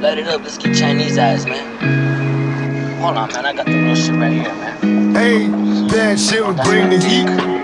light it up. Let's get Chinese eyes, man. Hold on, man. I got the real shit right here, man. Hey, bad shit will bring the heat.